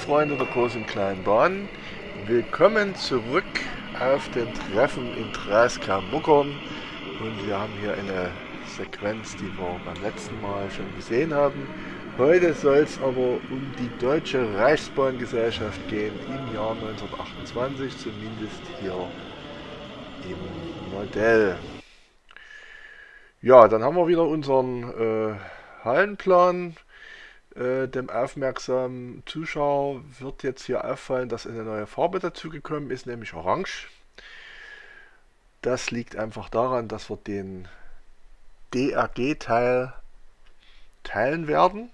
Freunde der großen kleinen Bahn, willkommen zurück auf den Treffen in Dreiskar-Muckern und wir haben hier eine Sequenz, die wir beim letzten Mal schon gesehen haben. Heute soll es aber um die Deutsche Reichsbahngesellschaft gehen im Jahr 1928, zumindest hier im Modell. Ja, dann haben wir wieder unseren äh, Hallenplan äh, dem aufmerksamen Zuschauer wird jetzt hier auffallen, dass eine neue Farbe dazugekommen ist, nämlich Orange. Das liegt einfach daran, dass wir den DRG-Teil teilen werden.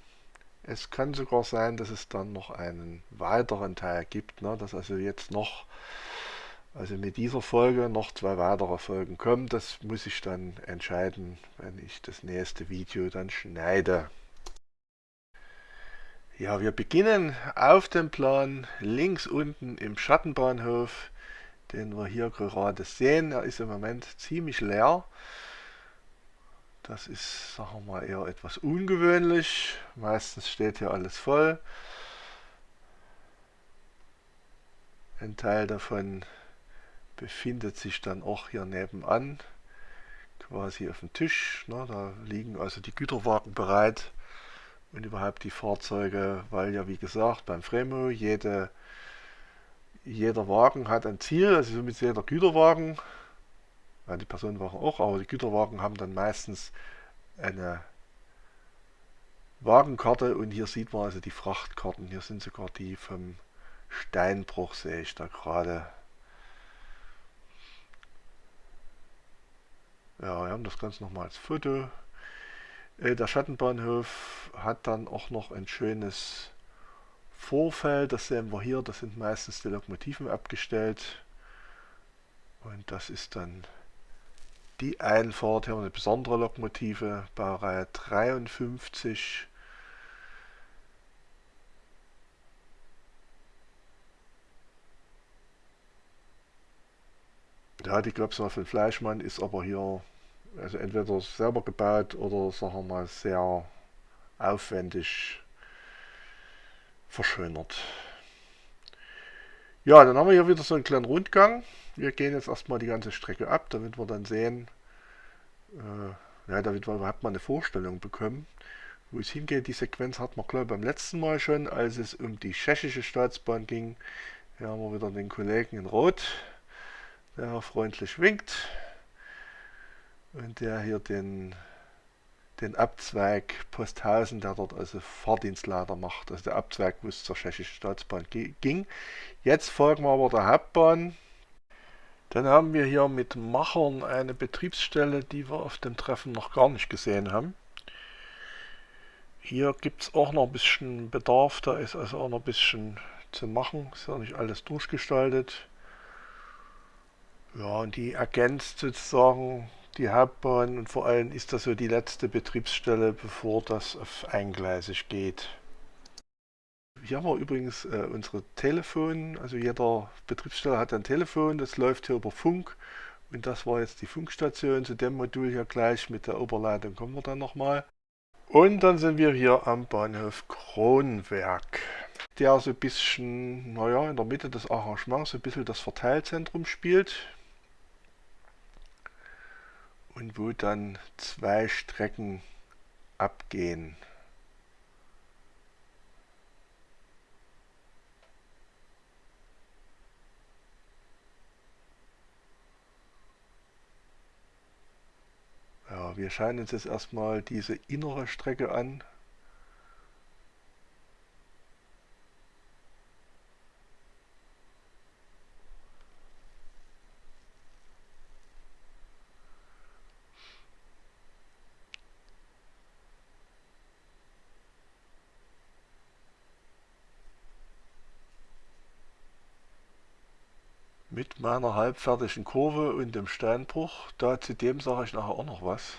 Es kann sogar sein, dass es dann noch einen weiteren Teil gibt, ne? dass also jetzt noch, also mit dieser Folge noch zwei weitere Folgen kommen. Das muss ich dann entscheiden, wenn ich das nächste Video dann schneide. Ja, wir beginnen auf dem Plan links unten im Schattenbahnhof, den wir hier gerade sehen. Er ist im Moment ziemlich leer. Das ist, sagen wir mal, eher etwas ungewöhnlich. Meistens steht hier alles voll. Ein Teil davon befindet sich dann auch hier nebenan, quasi auf dem Tisch. Da liegen also die Güterwagen bereit und überhaupt die Fahrzeuge, weil ja wie gesagt beim Fremo jede, jeder Wagen hat ein Ziel, also somit jeder Güterwagen, ja, die Personenwagen auch, aber die Güterwagen haben dann meistens eine Wagenkarte und hier sieht man also die Frachtkarten, hier sind sogar die vom Steinbruch, sehe ich da gerade. Ja, wir haben das Ganze nochmal als Foto der Schattenbahnhof hat dann auch noch ein schönes Vorfeld, das sehen wir hier, das sind meistens die Lokomotiven abgestellt. Und das ist dann die Einfahrt, hier haben wir eine besondere Lokomotive, Baureihe 53. Ja, die mal von Fleischmann, ist aber hier also entweder selber gebaut oder sagen wir mal sehr aufwendig verschönert. Ja, dann haben wir hier wieder so einen kleinen Rundgang. Wir gehen jetzt erstmal die ganze Strecke ab, damit wir dann sehen, äh, ja, damit wir überhaupt mal eine Vorstellung bekommen, wo es hingeht. Die Sequenz hat man, glaube ich, beim letzten Mal schon, als es um die tschechische Staatsbahn ging. Hier haben wir wieder den Kollegen in Rot, der freundlich winkt und der hier den, den Abzweig Posthausen, der dort also Fahrdienstleiter macht, also der Abzweig, wo es zur tschechischen Staatsbahn ging. Jetzt folgen wir aber der Hauptbahn. Dann haben wir hier mit Machern eine Betriebsstelle, die wir auf dem Treffen noch gar nicht gesehen haben. Hier gibt es auch noch ein bisschen Bedarf, da ist also auch noch ein bisschen zu machen, ist ja nicht alles durchgestaltet. Ja, und die ergänzt sozusagen die Hauptbahn und vor allem ist das so die letzte Betriebsstelle, bevor das auf eingleisig geht. Hier haben wir übrigens äh, unsere Telefon, also jeder Betriebsstelle hat ein Telefon, das läuft hier über Funk und das war jetzt die Funkstation, zu dem Modul hier gleich mit der Oberleitung kommen wir dann nochmal. Und dann sind wir hier am Bahnhof Kronwerk, der so ein bisschen, naja, in der Mitte des Arrangements so ein bisschen das Verteilzentrum spielt und wo dann zwei Strecken abgehen. Ja, wir schauen uns jetzt erstmal diese innere Strecke an. Mit meiner halbfertigen Kurve und dem Steinbruch. Da zu dem sage ich nachher auch noch was.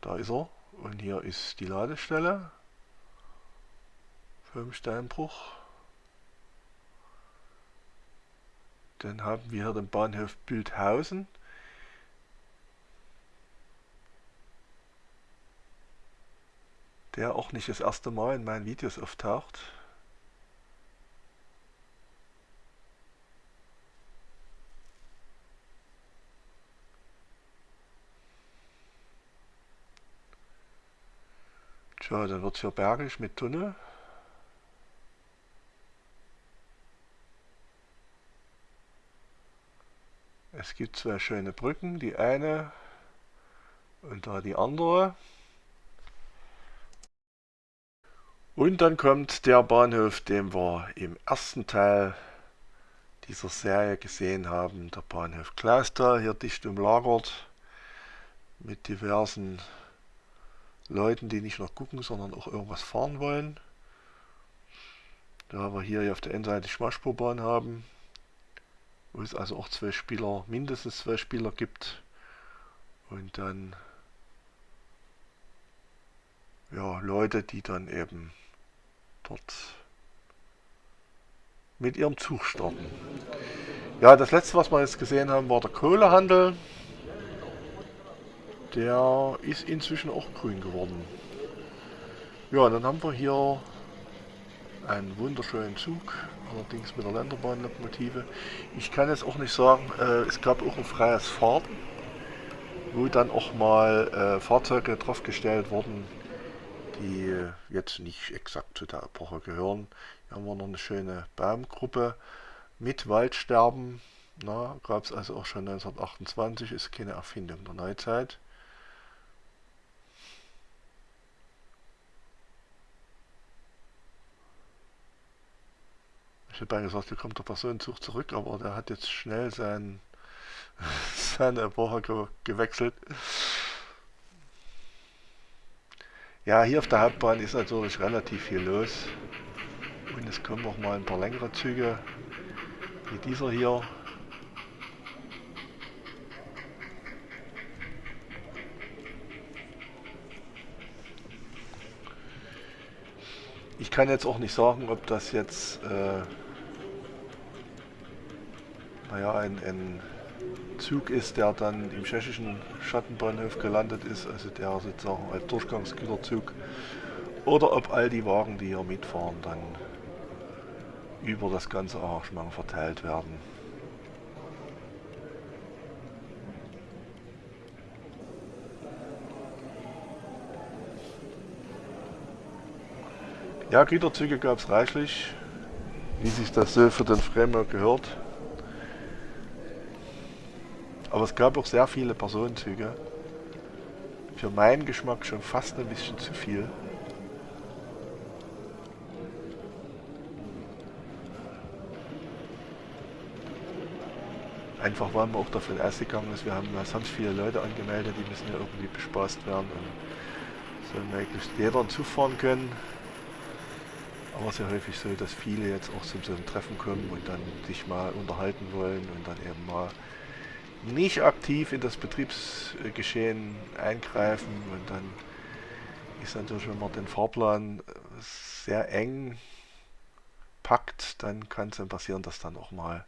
Da ist er. Und hier ist die Ladestelle vom Steinbruch. Dann haben wir hier den Bahnhof Bildhausen. der auch nicht das erste Mal in meinen Videos auftaucht. Tja, dann wird es hier bergig mit Tunnel. Es gibt zwei schöne Brücken, die eine und da die andere. Und dann kommt der Bahnhof, den wir im ersten Teil dieser Serie gesehen haben, der Bahnhof Klausthal, hier dicht umlagert mit diversen Leuten, die nicht nur gucken, sondern auch irgendwas fahren wollen. Da wir hier auf der Endseite Schmalspurbahn haben, wo es also auch zwei Spieler, mindestens zwei Spieler gibt und dann ja, Leute, die dann eben dort mit ihrem Zug starten. Ja, das letzte, was wir jetzt gesehen haben, war der Kohlehandel. Der ist inzwischen auch grün geworden. Ja, dann haben wir hier einen wunderschönen Zug, allerdings mit der Länderbahnlokomotive. Ich kann jetzt auch nicht sagen, äh, es gab auch ein freies Fahrten, wo dann auch mal äh, Fahrzeuge draufgestellt wurden, die jetzt nicht exakt zu der Epoche gehören. Hier haben wir noch eine schöne Baumgruppe mit Waldsterben. Gab es also auch schon 1928, ist keine Erfindung der Neuzeit. Ich hätte gesagt, hier kommt der Personenzug zurück, aber der hat jetzt schnell sein, seine Epoche ge gewechselt. Ja, hier auf der Hauptbahn ist natürlich relativ viel los. Und es kommen auch mal ein paar längere Züge, wie dieser hier. Ich kann jetzt auch nicht sagen, ob das jetzt äh, naja, ein, ein Zug ist, der dann im tschechischen Schattenbahnhof gelandet ist, also der sozusagen als Durchgangsgüterzug, oder ob all die Wagen, die hier mitfahren, dann über das ganze Arrangement verteilt werden. Ja, Güterzüge gab es reichlich, wie sich das so für den Framework gehört. Aber es gab auch sehr viele Personenzüge. Für meinen Geschmack schon fast ein bisschen zu viel. Einfach weil man auch davon ausgegangen ist, wir haben sonst viele Leute angemeldet, die müssen ja irgendwie bespaßt werden und soll möglichst jeder zufahren können. Aber es ist ja häufig so, dass viele jetzt auch zu so einem Treffen kommen und dann sich mal unterhalten wollen und dann eben mal nicht aktiv in das Betriebsgeschehen eingreifen und dann ist natürlich, wenn man den Fahrplan sehr eng packt, dann kann es dann passieren, dass dann auch mal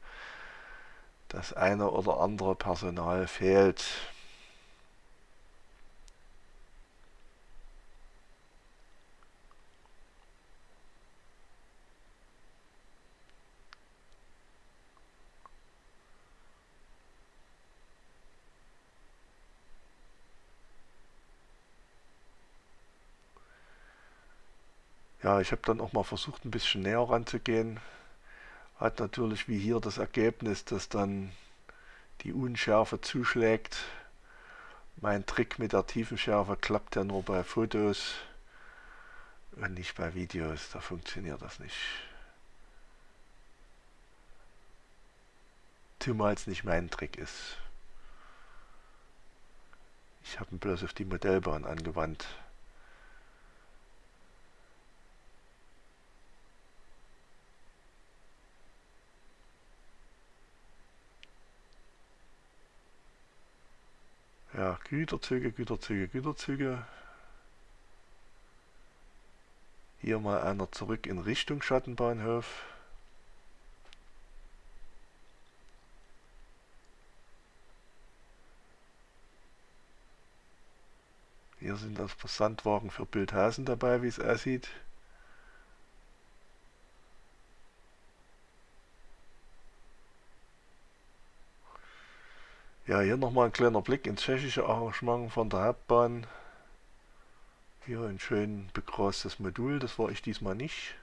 das eine oder andere Personal fehlt. Ja, ich habe dann auch mal versucht, ein bisschen näher ranzugehen. Hat natürlich wie hier das Ergebnis, dass dann die Unschärfe zuschlägt. Mein Trick mit der Tiefenschärfe klappt ja nur bei Fotos und nicht bei Videos. Da funktioniert das nicht. Zumal es nicht mein Trick ist. Ich habe ihn bloß auf die Modellbahn angewandt. Ja, Güterzüge, Güterzüge, Güterzüge. Hier mal einer zurück in Richtung Schattenbahnhof. Hier sind das Versandwagen für Bildhausen dabei, wie es aussieht. Ja, hier nochmal ein kleiner Blick ins tschechische Arrangement von der Hauptbahn. Hier ein schön begrastes Modul, das war ich diesmal nicht.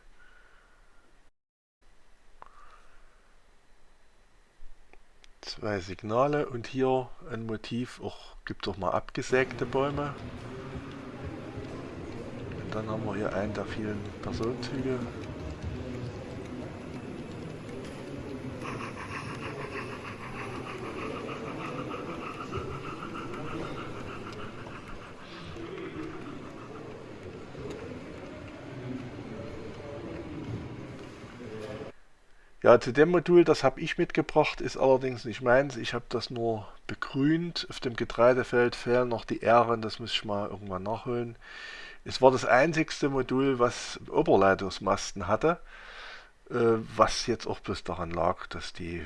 Zwei Signale und hier ein Motiv, auch gibt auch mal abgesägte Bäume. Und dann haben wir hier einen der vielen Personenzüge. Ja, zu dem Modul, das habe ich mitgebracht, ist allerdings nicht meins. Ich habe das nur begrünt. Auf dem Getreidefeld fehlen noch die Ähren, das muss ich mal irgendwann nachholen. Es war das einzigste Modul, was Oberleitungsmasten hatte, äh, was jetzt auch bloß daran lag, dass die,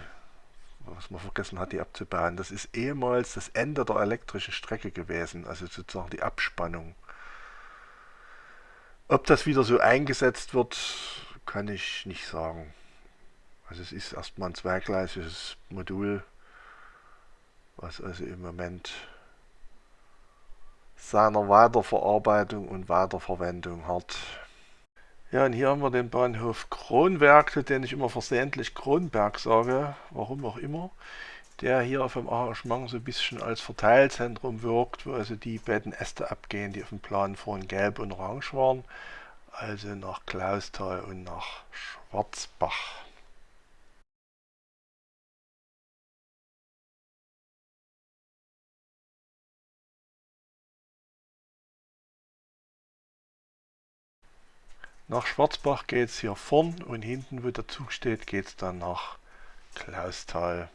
was man vergessen hat, die abzubauen. Das ist ehemals das Ende der elektrischen Strecke gewesen, also sozusagen die Abspannung. Ob das wieder so eingesetzt wird, kann ich nicht sagen. Also es ist erstmal ein zweigleisiges Modul, was also im Moment seiner Weiterverarbeitung und Weiterverwendung hat. Ja, und hier haben wir den Bahnhof Kronberg, zu dem ich immer versehentlich Kronberg sage, warum auch immer, der hier auf dem Arrangement so ein bisschen als Verteilzentrum wirkt, wo also die beiden Äste abgehen, die auf dem Plan vorhin gelb und orange waren, also nach Klausthal und nach Schwarzbach. Nach Schwarzbach geht es hier vorn und hinten, wo der Zug steht, geht es dann nach Klausthal.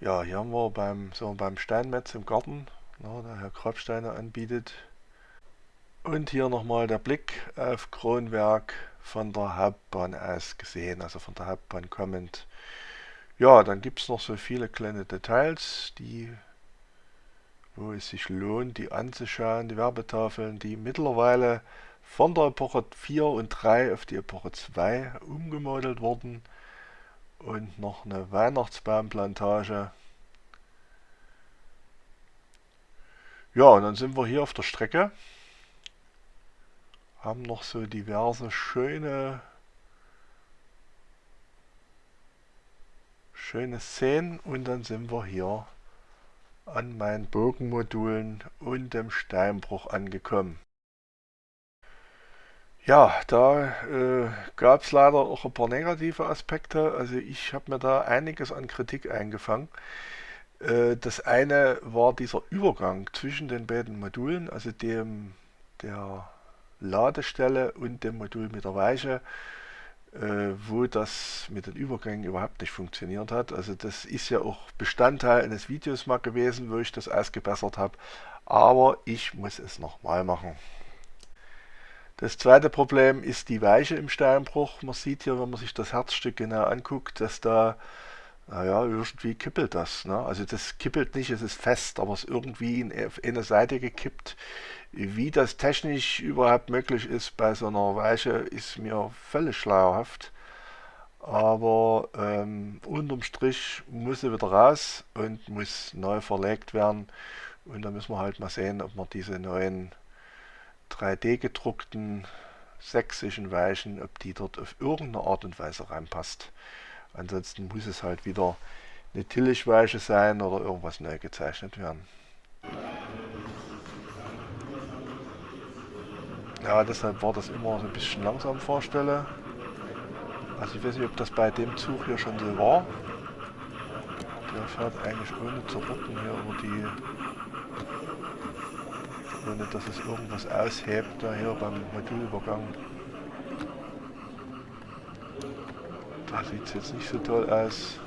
Ja, hier haben wir beim, so beim Steinmetz im Garten, na, der Herr Grabsteiner anbietet. Und hier nochmal der Blick auf Kronwerk von der Hauptbahn aus gesehen, also von der Hauptbahn kommend. Ja, dann gibt es noch so viele kleine Details, die wo es sich lohnt, die anzuschauen, die Werbetafeln, die mittlerweile von der Epoche 4 und 3 auf die Epoche 2 umgemodelt wurden und noch eine Weihnachtsbaumplantage. Ja, und dann sind wir hier auf der Strecke, haben noch so diverse schöne schöne Szenen und dann sind wir hier an meinen Bogenmodulen und dem Steinbruch angekommen. Ja, da äh, gab es leider auch ein paar negative Aspekte. Also ich habe mir da einiges an Kritik eingefangen. Äh, das eine war dieser Übergang zwischen den beiden Modulen, also dem der Ladestelle und dem Modul mit der Weiche wo das mit den Übergängen überhaupt nicht funktioniert hat. Also das ist ja auch Bestandteil eines Videos mal gewesen, wo ich das ausgebessert habe. Aber ich muss es nochmal machen. Das zweite Problem ist die Weiche im Steinbruch. Man sieht hier, wenn man sich das Herzstück genau anguckt, dass da, naja, irgendwie kippelt das. Ne? Also das kippelt nicht, es ist fest, aber es ist irgendwie in eine Seite gekippt. Wie das technisch überhaupt möglich ist bei so einer Weiche, ist mir völlig schleierhaft. Aber ähm, unterm Strich muss sie wieder raus und muss neu verlegt werden. Und da müssen wir halt mal sehen, ob wir diese neuen 3D gedruckten sächsischen Weichen, ob die dort auf irgendeine Art und Weise reinpasst. Ansonsten muss es halt wieder eine Tillichweiche sein oder irgendwas neu gezeichnet werden. Ja, deshalb war das immer so ein bisschen langsam vorstelle. Also ich weiß nicht, ob das bei dem Zug hier schon so war. Der fährt eigentlich ohne zu rucken hier über die... Ohne dass es irgendwas aushebt, da hier beim Modulübergang. Da sieht es jetzt nicht so toll aus.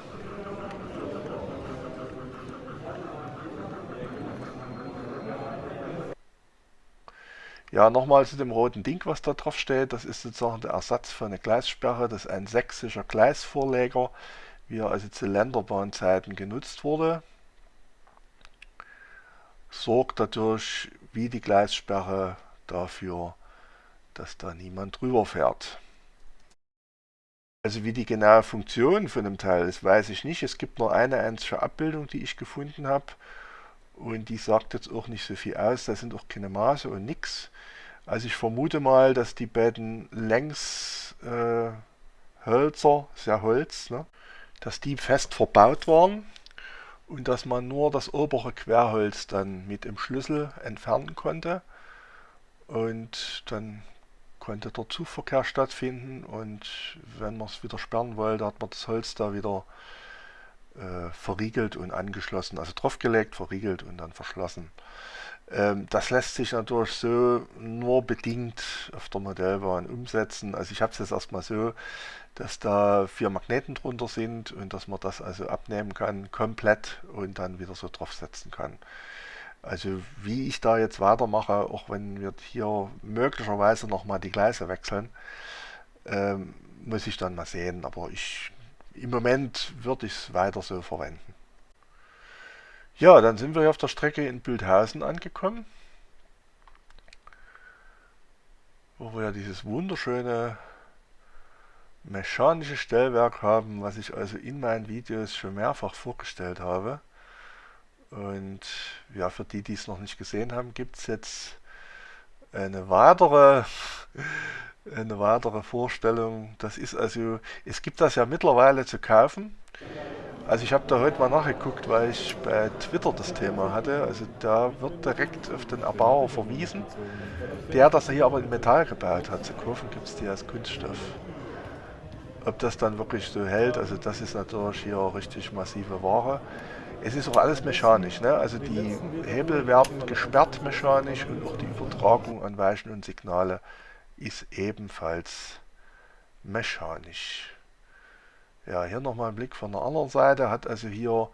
Ja, nochmal zu dem roten Ding, was da drauf steht. Das ist sozusagen der Ersatz für eine Gleissperre. Das ist ein sächsischer Gleisvorleger, wie er also zu Länderbahnzeiten genutzt wurde. Sorgt natürlich wie die Gleissperre dafür, dass da niemand drüber fährt. Also wie die genaue Funktion von dem Teil ist, weiß ich nicht. Es gibt nur eine einzige Abbildung, die ich gefunden habe. Und die sagt jetzt auch nicht so viel aus. Da sind auch keine Maße und nichts. Also ich vermute mal, dass die beiden Längshölzer, äh, sehr Holz, ne, dass die fest verbaut waren und dass man nur das obere Querholz dann mit dem Schlüssel entfernen konnte. Und dann konnte der Zugverkehr stattfinden und wenn man es wieder sperren wollte, hat man das Holz da wieder äh, verriegelt und angeschlossen, also draufgelegt, verriegelt und dann verschlossen. Ähm, das lässt sich natürlich so nur bedingt auf der Modellbahn umsetzen. Also ich habe es jetzt erstmal so, dass da vier Magneten drunter sind und dass man das also abnehmen kann, komplett und dann wieder so draufsetzen kann. Also wie ich da jetzt weitermache, auch wenn wir hier möglicherweise nochmal die Gleise wechseln, ähm, muss ich dann mal sehen. Aber ich im Moment würde ich es weiter so verwenden. Ja, dann sind wir hier auf der Strecke in Bildhausen angekommen, wo wir ja dieses wunderschöne mechanische Stellwerk haben, was ich also in meinen Videos schon mehrfach vorgestellt habe. Und ja, für die, die es noch nicht gesehen haben, gibt es jetzt eine weitere, eine weitere Vorstellung. Das ist also, es gibt das ja mittlerweile zu kaufen. Also ich habe da heute mal nachgeguckt, weil ich bei Twitter das Thema hatte. Also da wird direkt auf den Erbauer verwiesen, der das hier aber in Metall gebaut hat. Zu kaufen gibt es die als Kunststoff. Ob das dann wirklich so hält, also das ist natürlich hier richtig massive Ware. Es ist auch alles mechanisch, ne? also die Hebel werden gesperrt mechanisch und auch die Übertragung an Weichen und Signale ist ebenfalls mechanisch. Ja, hier nochmal ein Blick von der anderen Seite, hat also hier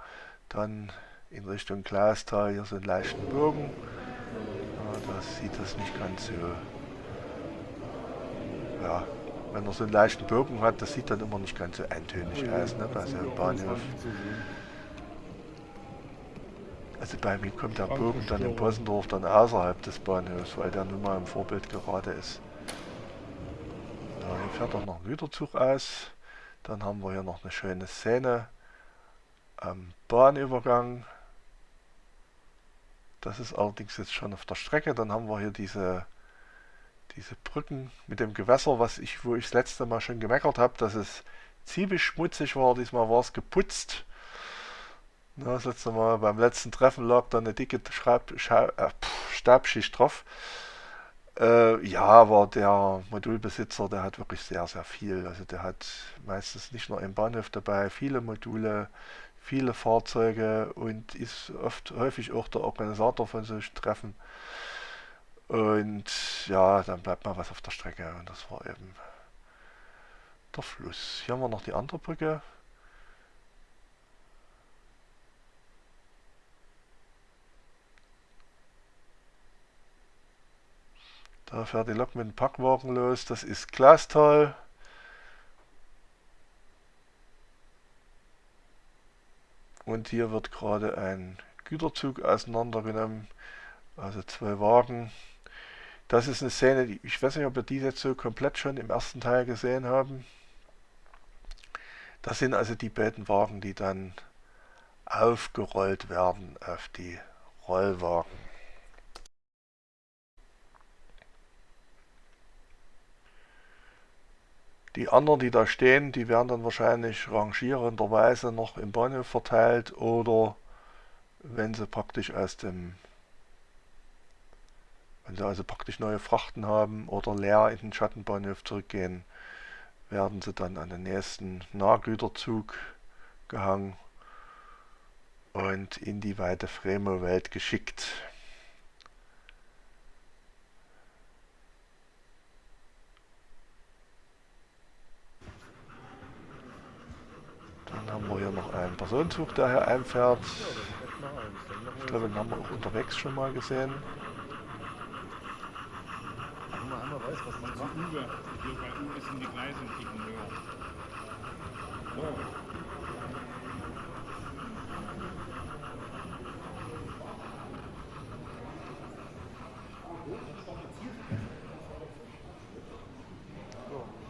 dann in Richtung Glastal hier so einen leichten Bogen. Ja, da sieht das nicht ganz so, ja, wenn er so einen leichten Bogen hat, das sieht dann immer nicht ganz so eintönig aus, ne, bei so einem Bahnhof. Also bei mir kommt der Bogen dann in Possendorf dann außerhalb des Bahnhofs, weil der nun mal im Vorbild gerade ist. Ja, hier fährt auch noch ein Güterzug aus. Dann haben wir hier noch eine schöne Szene am Bahnübergang. Das ist allerdings jetzt schon auf der Strecke. Dann haben wir hier diese, diese Brücken mit dem Gewässer, was ich, wo ich das letzte Mal schon gemeckert habe, dass es ziemlich schmutzig war. Diesmal war es geputzt. Das letzte Mal beim letzten Treffen lag da eine dicke Schreib, äh, Stabschicht drauf. Äh, ja, aber der Modulbesitzer, der hat wirklich sehr, sehr viel. Also der hat meistens nicht nur im Bahnhof dabei, viele Module, viele Fahrzeuge und ist oft häufig auch der Organisator von solchen Treffen. Und ja, dann bleibt mal was auf der Strecke und das war eben der Fluss. Hier haben wir noch die andere Brücke. Da fährt die Lok mit dem Packwagen los. Das ist Glastal. Und hier wird gerade ein Güterzug auseinandergenommen. Also zwei Wagen. Das ist eine Szene, die, ich weiß nicht, ob wir die jetzt so komplett schon im ersten Teil gesehen haben. Das sind also die beiden Wagen, die dann aufgerollt werden auf die Rollwagen. Die anderen, die da stehen, die werden dann wahrscheinlich rangierenderweise noch im Bahnhof verteilt oder wenn sie praktisch aus dem wenn sie also praktisch neue Frachten haben oder leer in den Schattenbahnhof zurückgehen, werden sie dann an den nächsten Nahgüterzug gehangen und in die weite Fremo-Welt geschickt. Dann haben wir hier noch einen Personenzug, der hier einfährt. Ich glaube, den haben wir auch unterwegs schon mal gesehen.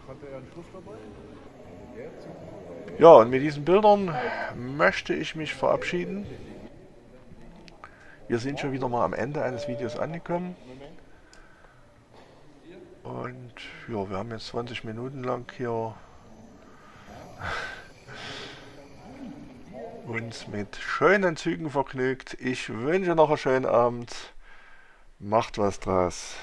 Hat er einen Schuss dabei? Ja, und mit diesen Bildern möchte ich mich verabschieden. Wir sind schon wieder mal am Ende eines Videos angekommen. Und ja, wir haben jetzt 20 Minuten lang hier uns mit schönen Zügen vergnügt. Ich wünsche noch einen schönen Abend. Macht was draus.